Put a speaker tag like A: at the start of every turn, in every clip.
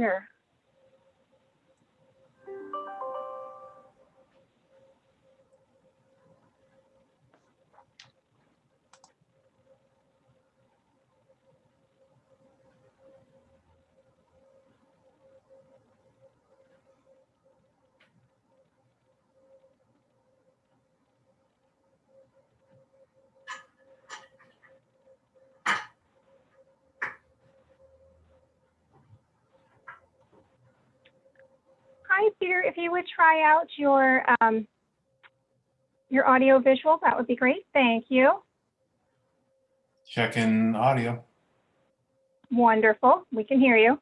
A: dear. Hi, Peter. If you would try out your um, your audio visual, that would be great. Thank you.
B: Checking audio.
A: Wonderful. We can hear you.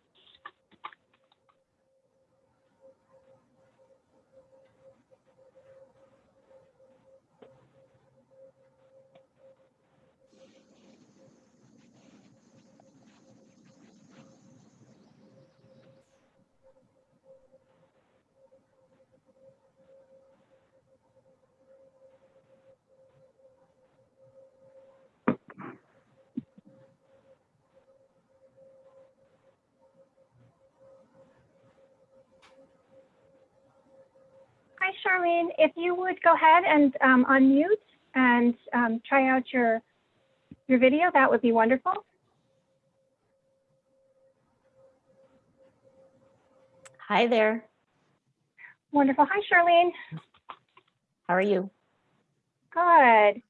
A: Charlene. If you would go ahead and um, unmute and um, try out your your video, that would be wonderful.
C: Hi there.
A: Wonderful. Hi, Charlene.
C: How are you?
A: Good.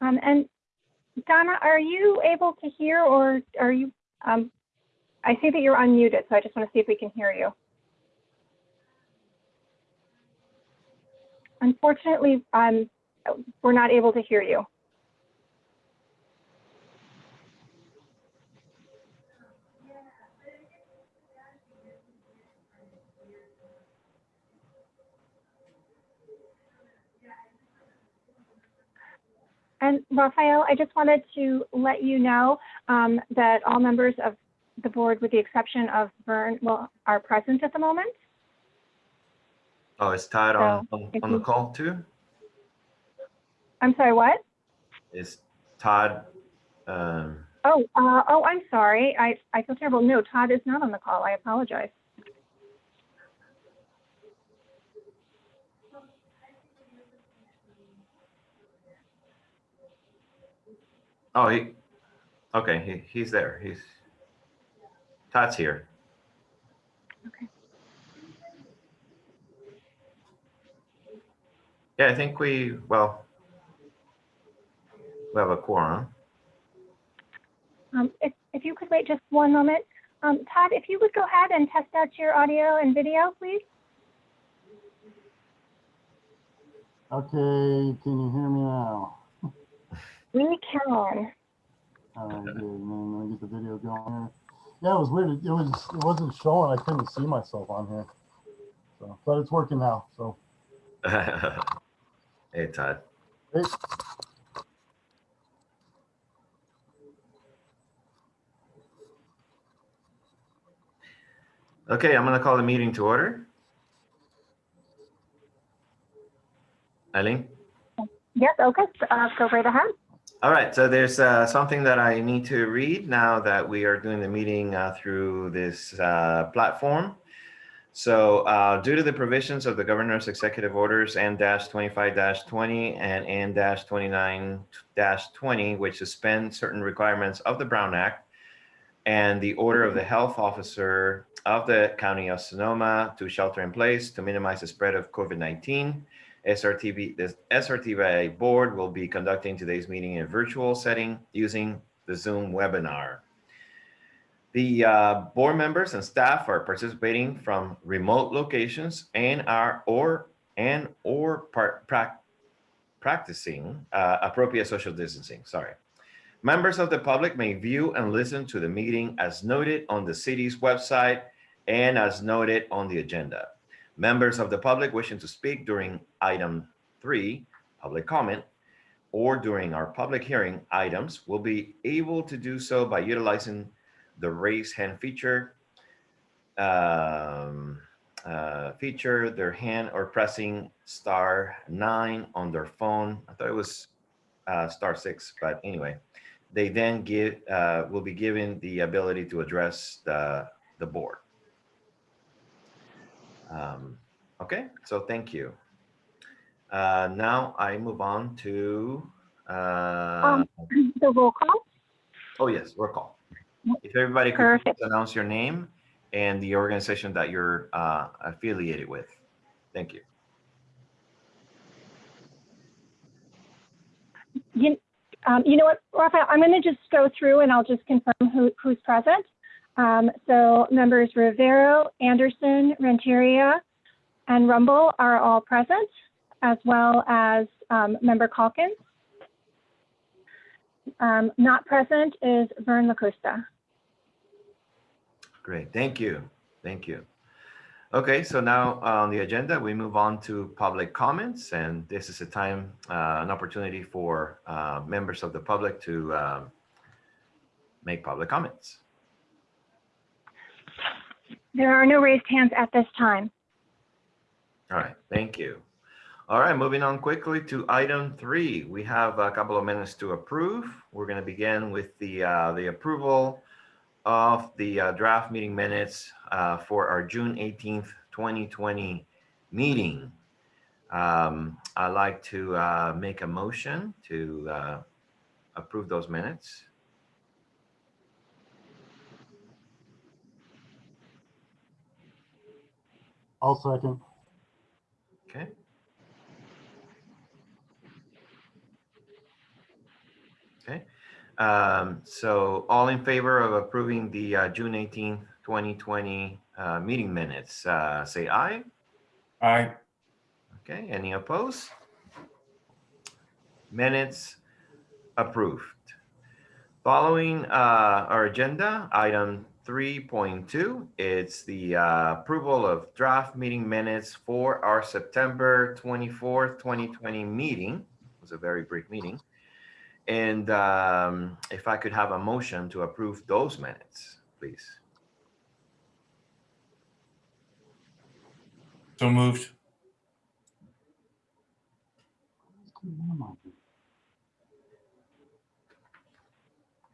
A: Um, and Donna, are you able to hear or are you, um, I see that you're unmuted, so I just want to see if we can hear you. Unfortunately, um, we're not able to hear you. And Raphael, I just wanted to let you know um, that all members of the board, with the exception of Vern, well, are present at the moment.
D: Oh, is Todd on, on
A: if
D: on the
A: you-
D: call too?
A: I'm sorry, what?
D: Is Todd, um,
A: Oh, uh, oh, I'm sorry. I, I feel terrible. No, Todd is not on the call. I apologize.
D: oh, he, okay, he, he's there. He's, Todd's here.
A: Okay.
D: Yeah, I think we, well, we have a quorum.
A: Um, if, if you could wait just one moment. Um, Todd, if you would go ahead and test out your audio and video, please.
E: Okay, can you hear me now?
A: We can.
E: All right, good. Man, let me get the video going here. Yeah, it was weird. It was it wasn't showing. I couldn't see myself on here. So, but it's working now. So,
D: Hey, Todd.
E: hey,
D: Okay, I'm gonna call the meeting to order. Eileen?
A: Yes, okay. Uh, go right ahead.
D: All right, so there's uh, something that I need to read now that we are doing the meeting uh, through this uh, platform. So uh, due to the provisions of the governor's executive orders N-25-20 and N-29-20, which suspend certain requirements of the Brown Act, and the order of the health officer of the county of Sonoma to shelter in place to minimize the spread of COVID-19, SRTV, the SRTVA board will be conducting today's meeting in a virtual setting using the Zoom webinar. The uh, board members and staff are participating from remote locations and are or and or part, prac- practicing uh, appropriate social distancing. Sorry. Members of the public may view and listen to the meeting as noted on the city's website and as noted on the agenda. Members of the public wishing to speak during item three, public comment, or during our public hearing items will be able to do so by utilizing the raise hand feature, um, uh, feature their hand or pressing star nine on their phone. I thought it was uh, star six, but anyway, they then give uh, will be given the ability to address the the board. Um, okay, so thank you. Uh, now I move on to, uh,
A: The roll call.
D: oh yes, roll call. If everybody could
A: Perfect.
D: announce your name and the organization that you're uh, affiliated with. Thank you.
A: You, um, you know what, Rafael, I'm going to just go through and I'll just confirm who, who's present. Um, so members Rivero, Anderson, Renteria, and Rumble are all present, as well as um, member Calkins. Um, not present is Vern LaCosta.
D: Great, thank you, thank you. Okay, so now on the agenda, we move on to public comments, and this is a time, uh, an opportunity for uh, members of the public to um, make public comments.
A: There are no raised hands at this time.
D: All right, thank you. All right, moving on quickly to item three. We have a couple of minutes to approve. We're going to begin with the, uh, the approval of the uh, draft meeting minutes uh, for our June 18th, 2020 meeting. Um, I'd like to uh, make a motion to uh, approve those minutes.
E: I'll second.
D: Okay. Okay, um, so all in favor of approving the uh, June eighteenth, twenty twenty uh, meeting minutes, uh, say aye.
B: Aye.
D: Okay, any opposed? Minutes approved. Following uh, our agenda, item 3.2, it's the uh, approval of draft meeting minutes for our September 24th, 2020 meeting. It was a very brief meeting. And um, if I could have a motion to approve those minutes, please.
B: So moved.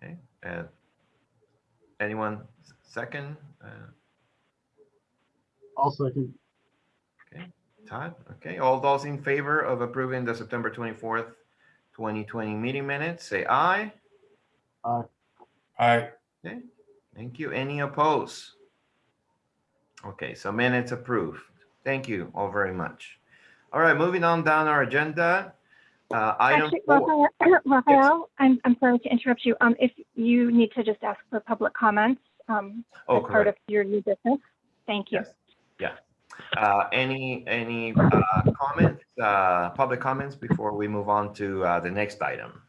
D: Okay, uh, anyone second? Uh,
E: I'll second.
D: Todd, okay, all those in favor of approving the September 24th, 2020 meeting minutes, say aye.
B: Aye. Aye.
D: Okay, thank you. Any opposed? Okay, so minutes approved. Thank you all very much. All right, moving on down our agenda. Uh, item
A: Actually,
D: four.
A: Rafael, Rafael, I'm, I'm sorry to interrupt you. Um, if you need to just ask for public comments, um,
D: Oh,
A: as part of your new business. Thank you.
D: Yes. Yeah. Uh, any, any, uh, comments, uh, public comments before we move on to, uh, the next item?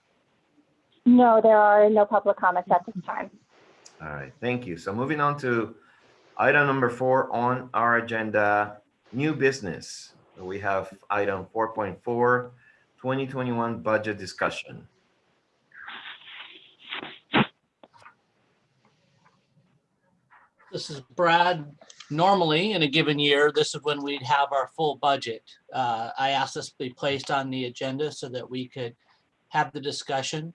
A: No, there are no public comments at this time.
D: All right, thank you. So moving on to item number four on our agenda, new business. We have item 4.4, 2021 budget discussion.
F: This is Brad. Normally, in a given year, this is when we'd have our full budget. Uh, I asked this to be placed on the agenda so that we could have the discussion.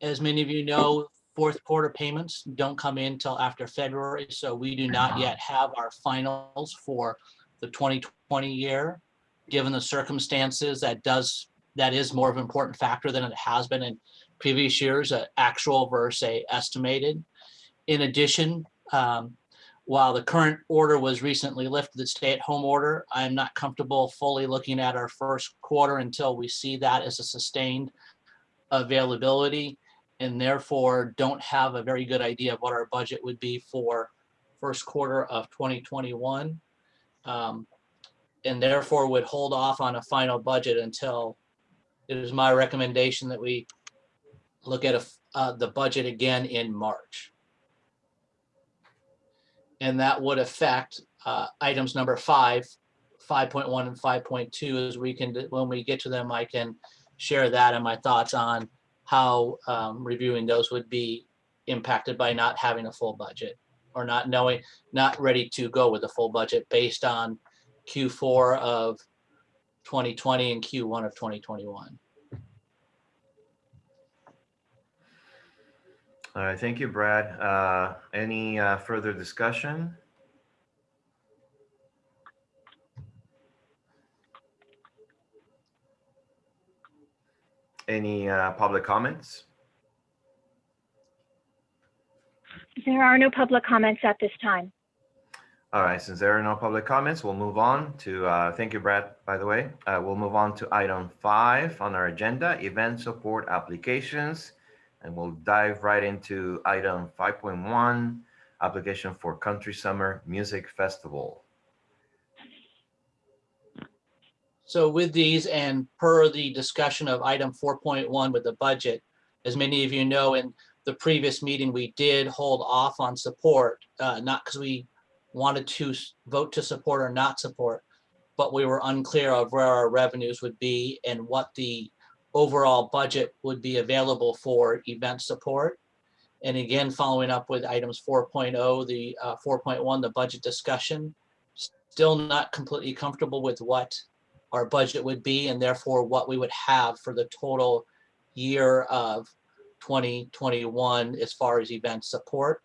F: As many of you know, fourth quarter payments don't come in till after February, so we do not yet have our finals for the 2020 year. Given the circumstances, that does, that is more of an important factor than it has been in previous years, uh, actual versus a estimated. In addition, um, while the current order was recently lifted, the stay-at-home order, I'm not comfortable fully looking at our first quarter until we see that as a sustained availability and therefore don't have a very good idea of what our budget would be for first quarter of 2021. Um, And therefore would hold off on a final budget until it is my recommendation that we look at a uh, the budget again in March. And that would affect uh, items number five, 5.1 and 5.2 as we can, when we get to them, I can share that and my thoughts on how um, reviewing those would be impacted by not having a full budget or not knowing, not ready to go with a full budget based on Q4 of 2020 and Q1 of 2021.
D: All right, thank you, Brad. Uh, any uh, further discussion? Any uh, public comments?
A: There are no public comments at this time.
D: All right, since there are no public comments, we'll move on to, uh, thank you, Brad, by the way. Uh, we'll move on to item five on our agenda, event support applications. And we'll dive right into item 5.1, application for Country Summer Music Festival.
F: So with these and per the discussion of item four point one with the budget, as many of you know, in the previous meeting, we did hold off on support, uh, not because we wanted to vote to support or not support, but we were unclear of where our revenues would be and what the overall budget would be available for event support. And again, following up with items 4.0, the uh, 4.1, the budget discussion, still not completely comfortable with what our budget would be and therefore what we would have for the total year of 2021 as far as event support.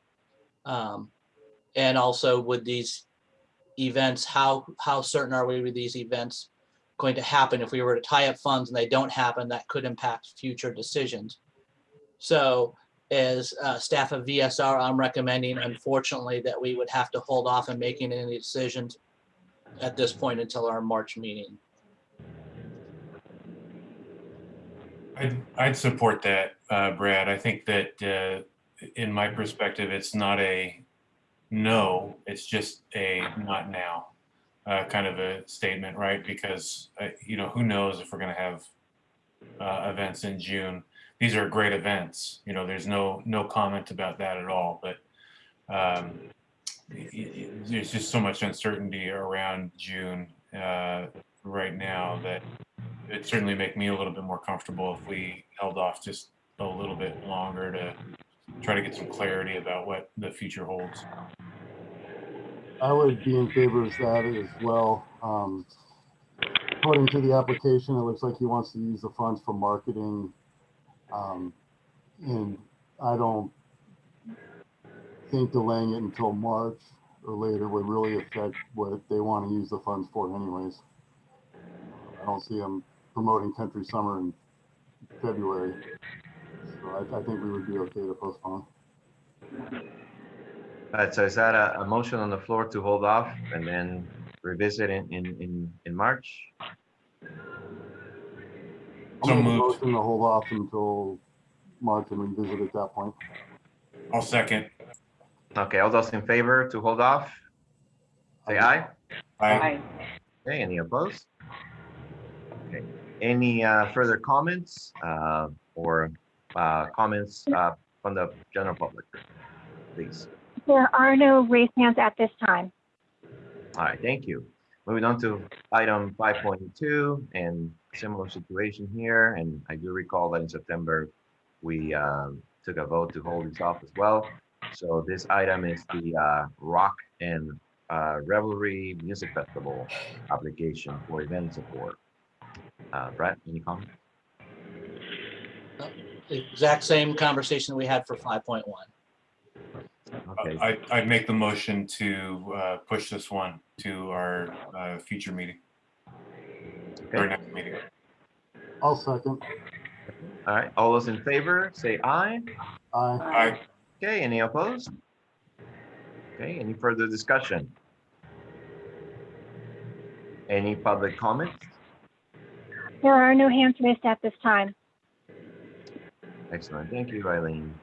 F: Um, And also with these events, how, how certain are we with these events going to happen? If we were to tie up funds and they don't happen, that could impact future decisions. So as uh, staff of VSR, I'm recommending unfortunately that we would have to hold off on making any decisions at this point until our March meeting.
B: I'd, I'd support that, uh, Brad. I think that, uh, in my perspective, it's not a no, it's just a not now, uh, kind of a statement, right? Because, uh, you know, who knows if we're gonna have, uh, events in June. These are great events, you know, there's no, no comment about that at all, but, um, there's just so much uncertainty around June, uh, right now that it'd certainly make me a little bit more comfortable if we held off just a little bit longer to try to get some clarity about what the future holds.
E: I would be in favor of that as well. Um, According to the application, it looks like he wants to use the funds for marketing. Um, And I don't think delaying it until March or later would really affect what they want to use the funds for anyways. I don't see them promoting country summer in February. So I, I think we would be okay to postpone.
D: All right, so is that a, a motion on the floor to hold off and then revisit in, in, in, in March?
E: I'll
B: So
E: make a
B: moved.
E: motion to hold off until March and revisit at that point.
B: I'll second.
D: Okay, all those in favor to hold off? Say aye.
B: Aye.
D: Okay, any opposed? Okay, any uh, further comments uh, or uh, comments uh, from the general public? Please.
A: There are no raised hands at this time.
D: All right, thank you. Moving on to item 5.2 and similar situation here. And I do recall that in September, we um, took a vote to hold this off as well. So this item is the uh, Rock and uh, Revelry Music Festival application for event support. Uh, Brett, any comment?
F: Exact same conversation we had for 5.1.
D: Okay,
B: I, I'd make the motion to, uh, push this one to our, uh, future meeting. Or
D: okay,
B: next meeting.
E: I'll second.
D: all right. All those in favor, say aye.
E: Aye.
B: I,
D: Okay, any opposed? Okay, any further discussion? Any public comments?
A: There are no hands raised at this time.
D: Excellent, thank you, Eileen.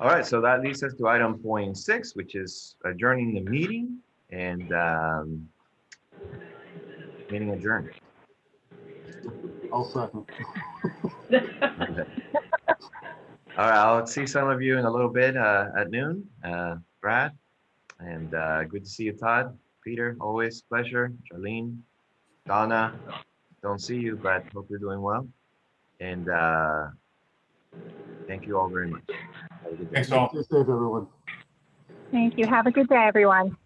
D: All right, so that leads us to item point six, which is adjourning the meeting and um, meeting adjourned.
E: I'll second.
D: All right, I'll see some of you in a little bit uh, at noon, uh, Brad, and uh, good to see you, Todd, Peter, always pleasure, Charlene, Donna, don't see you, but hope you're doing well. And uh, thank you all very much. Have a good day.
B: thanks all.
E: Stay safe, everyone.
A: Thank you. Have a good day, everyone.